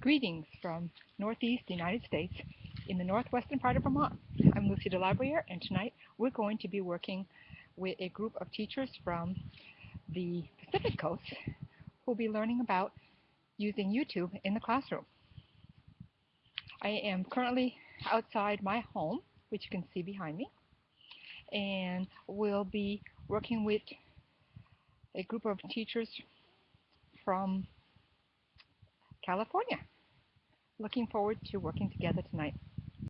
Greetings from Northeast United States in the northwestern part of Vermont. I'm Lucy DeLabriere and tonight we're going to be working with a group of teachers from the Pacific Coast who'll be learning about using YouTube in the classroom. I am currently outside my home, which you can see behind me, and we'll be working with a group of teachers from California. Looking forward to working together tonight.